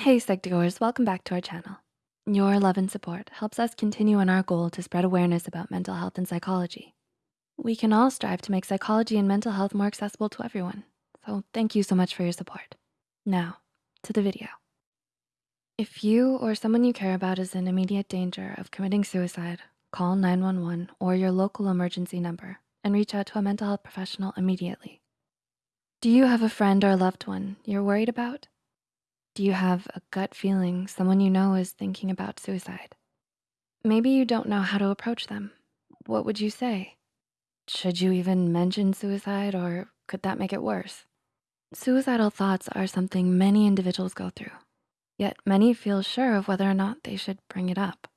Hey Psych2Goers, welcome back to our channel. Your love and support helps us continue on our goal to spread awareness about mental health and psychology. We can all strive to make psychology and mental health more accessible to everyone. So thank you so much for your support. Now, to the video. If you or someone you care about is in immediate danger of committing suicide, call 911 or your local emergency number and reach out to a mental health professional immediately. Do you have a friend or loved one you're worried about? Do you have a gut feeling someone you know is thinking about suicide? Maybe you don't know how to approach them. What would you say? Should you even mention suicide or could that make it worse? Suicidal thoughts are something many individuals go through, yet many feel sure of whether or not they should bring it up.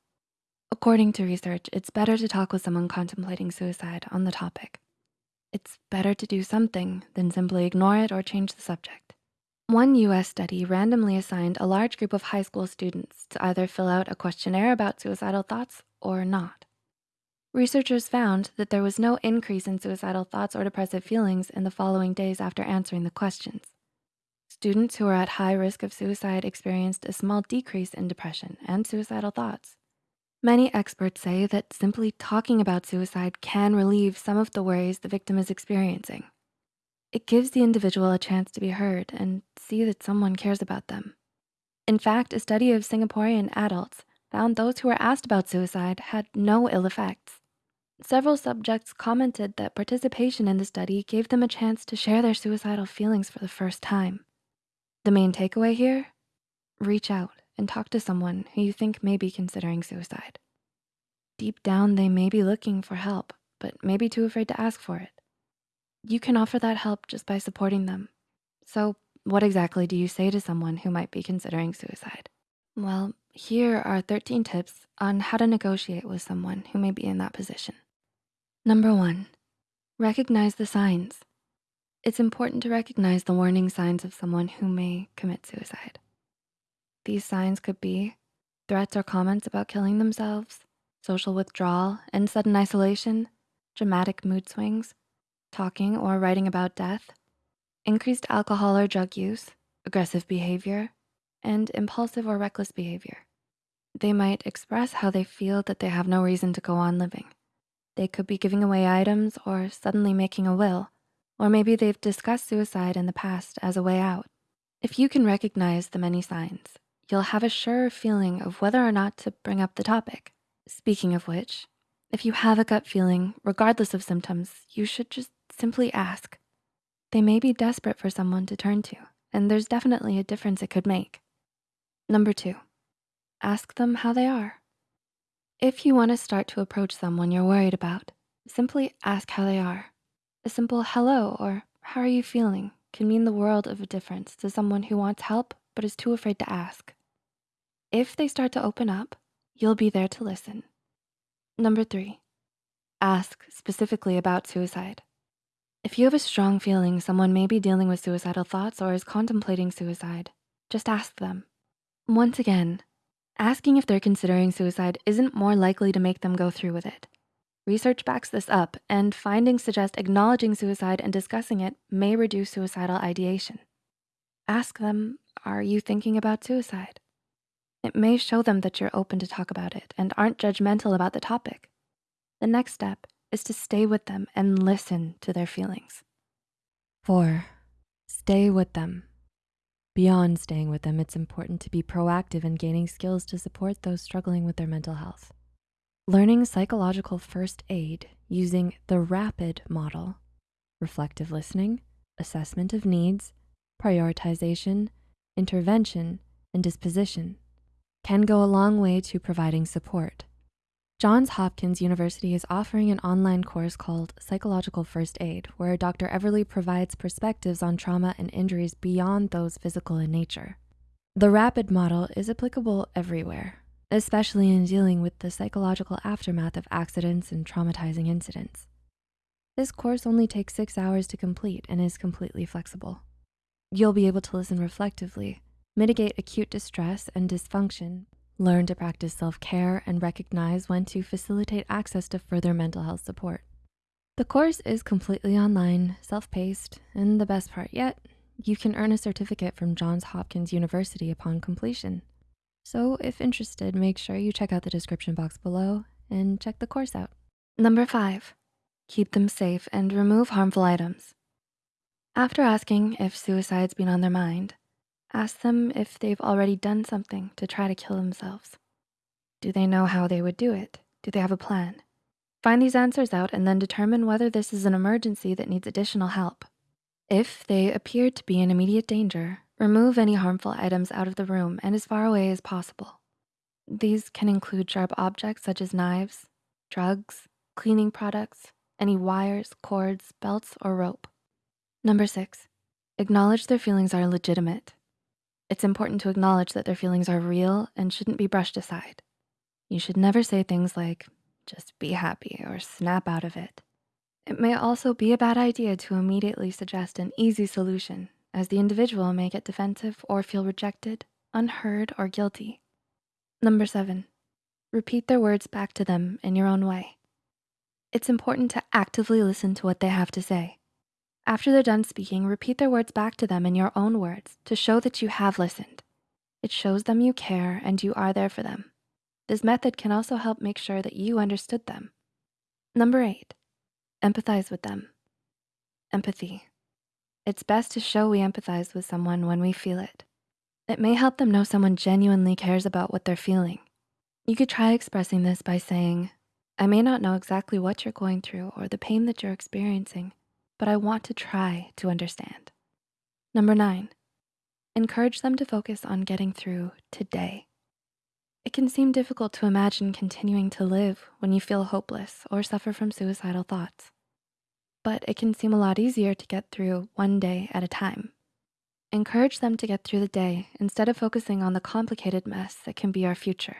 According to research, it's better to talk with someone contemplating suicide on the topic. It's better to do something than simply ignore it or change the subject. One US study randomly assigned a large group of high school students to either fill out a questionnaire about suicidal thoughts or not. Researchers found that there was no increase in suicidal thoughts or depressive feelings in the following days after answering the questions. Students who were at high risk of suicide experienced a small decrease in depression and suicidal thoughts. Many experts say that simply talking about suicide can relieve some of the worries the victim is experiencing. It gives the individual a chance to be heard and see that someone cares about them. In fact, a study of Singaporean adults found those who were asked about suicide had no ill effects. Several subjects commented that participation in the study gave them a chance to share their suicidal feelings for the first time. The main takeaway here, reach out and talk to someone who you think may be considering suicide. Deep down, they may be looking for help, but may be too afraid to ask for it. You can offer that help just by supporting them. So what exactly do you say to someone who might be considering suicide? Well, here are 13 tips on how to negotiate with someone who may be in that position. Number one, recognize the signs. It's important to recognize the warning signs of someone who may commit suicide. These signs could be threats or comments about killing themselves, social withdrawal and sudden isolation, dramatic mood swings, talking or writing about death, increased alcohol or drug use, aggressive behavior, and impulsive or reckless behavior. They might express how they feel that they have no reason to go on living. They could be giving away items or suddenly making a will, or maybe they've discussed suicide in the past as a way out. If you can recognize the many signs, you'll have a surer feeling of whether or not to bring up the topic. Speaking of which, if you have a gut feeling, regardless of symptoms, you should just simply ask. They may be desperate for someone to turn to, and there's definitely a difference it could make. Number two, ask them how they are. If you wanna start to approach someone you're worried about, simply ask how they are. A simple hello or how are you feeling can mean the world of a difference to someone who wants help but is too afraid to ask. If they start to open up, you'll be there to listen. Number three, ask specifically about suicide. If you have a strong feeling someone may be dealing with suicidal thoughts or is contemplating suicide, just ask them. Once again, asking if they're considering suicide isn't more likely to make them go through with it. Research backs this up and findings suggest acknowledging suicide and discussing it may reduce suicidal ideation. Ask them, are you thinking about suicide? It may show them that you're open to talk about it and aren't judgmental about the topic. The next step is to stay with them and listen to their feelings. Four, stay with them. Beyond staying with them, it's important to be proactive in gaining skills to support those struggling with their mental health. Learning psychological first aid using the RAPID model, reflective listening, assessment of needs, prioritization, intervention, and disposition can go a long way to providing support. Johns Hopkins University is offering an online course called Psychological First Aid, where Dr. Everly provides perspectives on trauma and injuries beyond those physical in nature. The RAPID model is applicable everywhere, especially in dealing with the psychological aftermath of accidents and traumatizing incidents. This course only takes six hours to complete and is completely flexible. You'll be able to listen reflectively, mitigate acute distress and dysfunction, learn to practice self-care and recognize when to facilitate access to further mental health support. The course is completely online, self-paced, and the best part yet, You can earn a certificate from Johns Hopkins University upon completion. So if interested, make sure you check out the description box below and check the course out. Number five, keep them safe and remove harmful items. After asking if suicide's been on their mind, ask them if they've already done something to try to kill themselves. Do they know how they would do it? Do they have a plan? Find these answers out and then determine whether this is an emergency that needs additional help. If they appear to be in immediate danger, remove any harmful items out of the room and as far away as possible. These can include sharp objects such as knives, drugs, cleaning products, any wires, cords, belts, or rope. Number six, acknowledge their feelings are legitimate. It's important to acknowledge that their feelings are real and shouldn't be brushed aside. You should never say things like, just be happy or snap out of it. It may also be a bad idea to immediately suggest an easy solution as the individual may get defensive or feel rejected, unheard, or guilty. Number seven, repeat their words back to them in your own way. It's important to actively listen to what they have to say. After they're done speaking, repeat their words back to them in your own words to show that you have listened. It shows them you care and you are there for them. This method can also help make sure that you understood them. Number eight, empathize with them. Empathy. It's best to show we empathize with someone when we feel it. It may help them know someone genuinely cares about what they're feeling. You could try expressing this by saying, I may not know exactly what you're going through or the pain that you're experiencing, but I want to try to understand. Number nine, encourage them to focus on getting through today. It can seem difficult to imagine continuing to live when you feel hopeless or suffer from suicidal thoughts. But it can seem a lot easier to get through one day at a time. Encourage them to get through the day instead of focusing on the complicated mess that can be our future.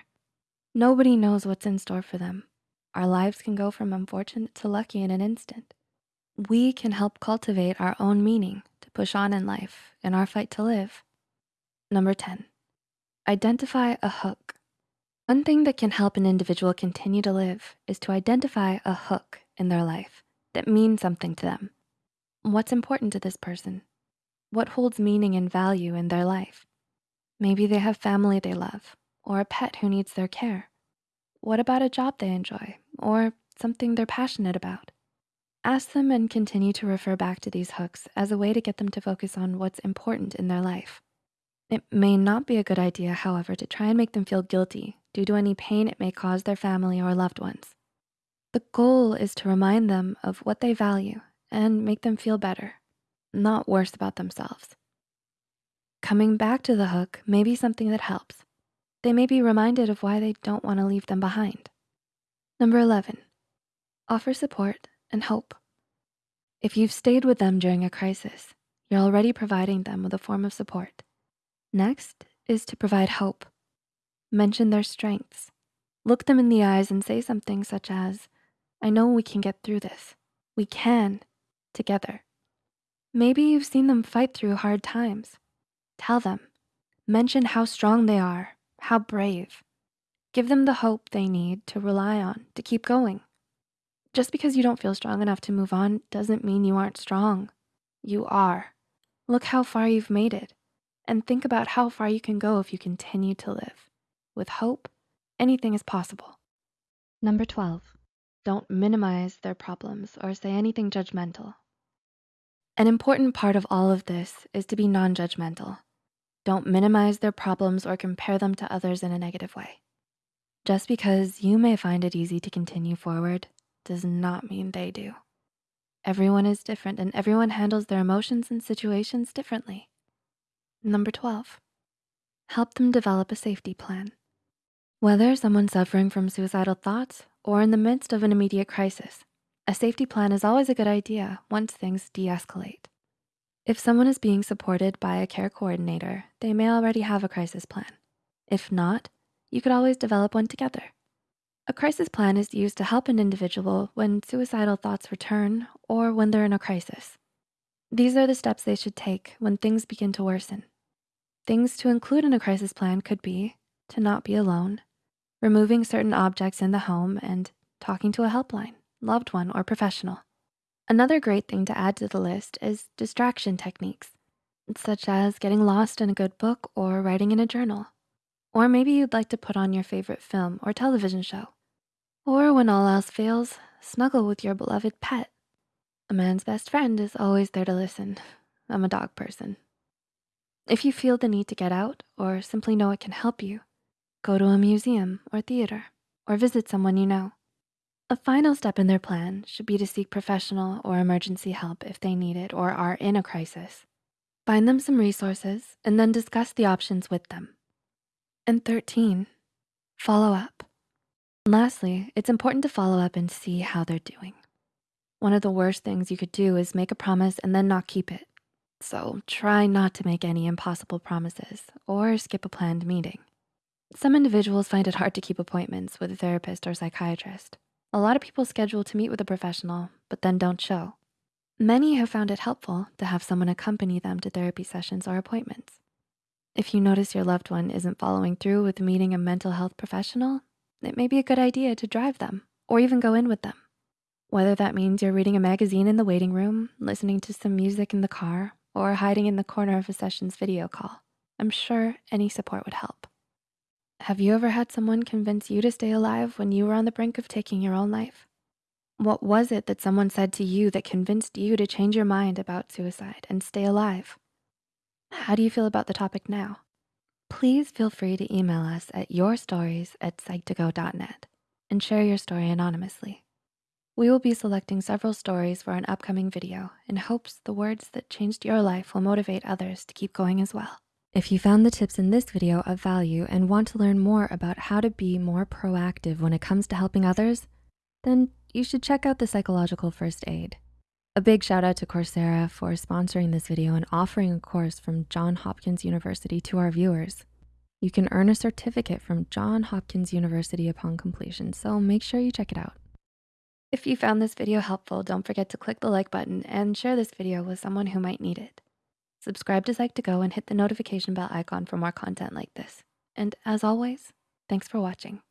Nobody knows what's in store for them. Our lives can go from unfortunate to lucky in an instant. We can help cultivate our own meaning to push on in life in our fight to live. Number 10, identify a hook. One thing that can help an individual continue to live is to identify a hook in their life that means something to them. What's important to this person? What holds meaning and value in their life? Maybe they have family they love or a pet who needs their care. What about a job they enjoy or something they're passionate about? Ask them and continue to refer back to these hooks as a way to get them to focus on what's important in their life. It may not be a good idea, however, to try and make them feel guilty due to any pain it may cause their family or loved ones. The goal is to remind them of what they value and make them feel better, not worse about themselves. Coming back to the hook may be something that helps. They may be reminded of why they don't wanna leave them behind. Number 11, offer support and hope. If you've stayed with them during a crisis, you're already providing them with a form of support. Next is to provide hope. Mention their strengths. Look them in the eyes and say something such as, I know we can get through this. We can, together. Maybe you've seen them fight through hard times. Tell them, mention how strong they are, how brave. Give them the hope they need to rely on to keep going. Just because you don't feel strong enough to move on doesn't mean you aren't strong. You are. Look how far you've made it and think about how far you can go if you continue to live. With hope, anything is possible. Number 12, don't minimize their problems or say anything judgmental. An important part of all of this is to be non-judgmental. Don't minimize their problems or compare them to others in a negative way. Just because you may find it easy to continue forward does not mean they do. Everyone is different and everyone handles their emotions and situations differently. Number 12, help them develop a safety plan. Whether someone's suffering from suicidal thoughts or in the midst of an immediate crisis, a safety plan is always a good idea once things de-escalate. If someone is being supported by a care coordinator, they may already have a crisis plan. If not, you could always develop one together. A crisis plan is used to help an individual when suicidal thoughts return or when they're in a crisis. These are the steps they should take when things begin to worsen. Things to include in a crisis plan could be to not be alone, removing certain objects in the home, and talking to a helpline, loved one, or professional. Another great thing to add to the list is distraction techniques. such as getting lost in a good book or writing in a journal. Or maybe you'd like to put on your favorite film or television show. Or when all else fails, snuggle with your beloved pet. A man's best friend is always there to listen. I'm a dog person. If you feel the need to get out or simply know it can help you, go to a museum or theater or visit someone you know. A final step in their plan should be to seek professional or emergency help if they need it or are in a crisis. Find them some resources and then discuss the options with them. And 13, follow up. Lastly, it's important to follow up and see how they're doing. One of the worst things you could do is make a promise and then not keep it. So try not to make any impossible promises or skip a planned meeting. Some individuals find it hard to keep appointments with a therapist or psychiatrist. A lot of people schedule to meet with a professional, but then don't show. Many have found it helpful to have someone accompany them to therapy sessions or appointments. If you notice your loved one isn't following through with meeting a mental health professional, it may be a good idea to drive them or even go in with them. Whether that means you're reading a magazine in the waiting room, listening to some music in the car, or hiding in the corner of a session's video call, I'm sure any support would help. Have you ever had someone convince you to stay alive when you were on the brink of taking your own life? What was it that someone said to you that convinced you to change your mind about suicide and stay alive? How do you feel about the topic now? Please feel free to email us at yourstories at psych2go.net and share your story anonymously. We will be selecting several stories for an upcoming video in hopes the words that changed your life will motivate others to keep going as well. If you found the tips in this video of value and want to learn more about how to be more proactive when it comes to helping others, then you should check out the psychological first aid. A big shout out to Coursera for sponsoring this video and offering a course from Johns Hopkins University to our viewers. You can earn a certificate from Johns Hopkins University upon completion, so make sure you check it out. If you found this video helpful, don't forget to click the like button and share this video with someone who might need it. Subscribe to Psych2Go and hit the notification bell icon for more content like this. And as always, thanks for watching.